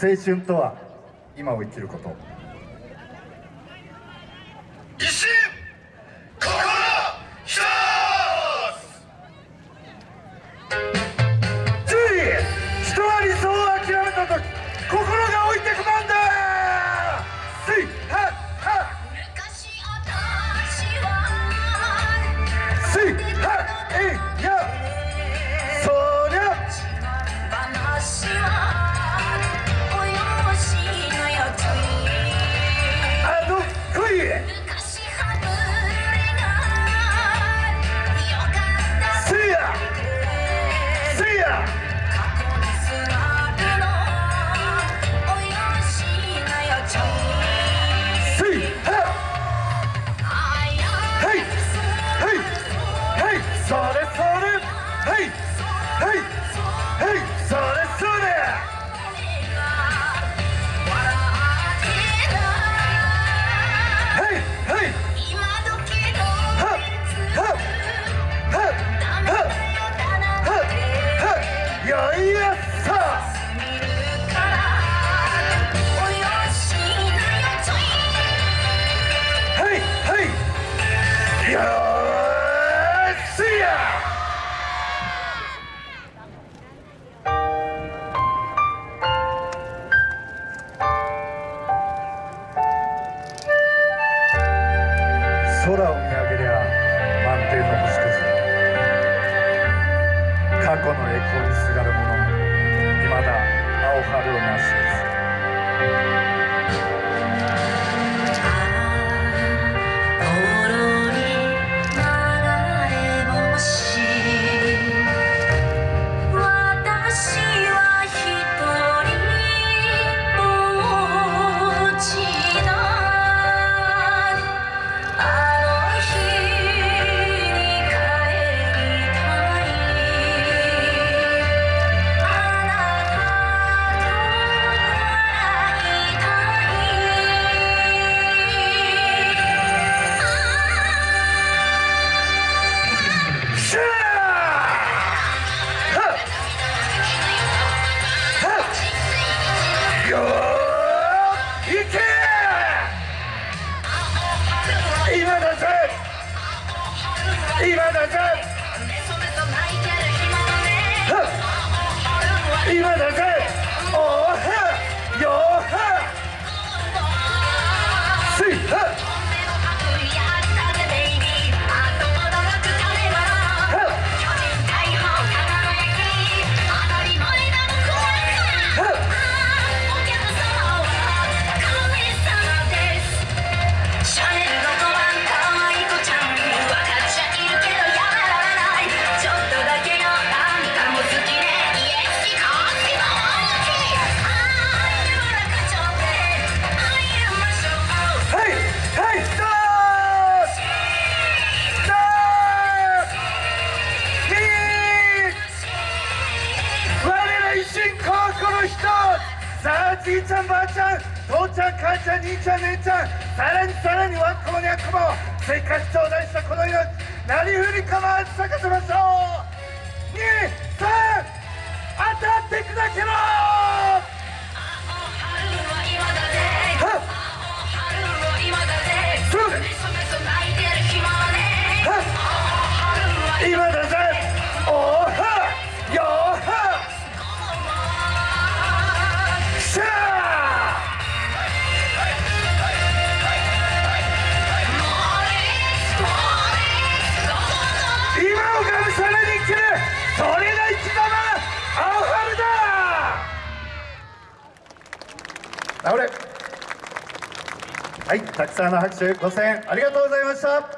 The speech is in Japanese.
青春とは今を生きること。石心一つ。それそれ。はいはいはいそれ。それはいはいはははいやさ。はいはい過去の栄光にすがる者。未だ青春をなしです今だけ。じいちゃんばあちゃん父ちゃん母ちゃん兄ちゃん姉ちゃんさらにさらにワンコもニャンコもせっかち頂戴したこの命なりふり構わず咲かせ倒れ。はいたくさんの拍手ご声援ありがとうございました。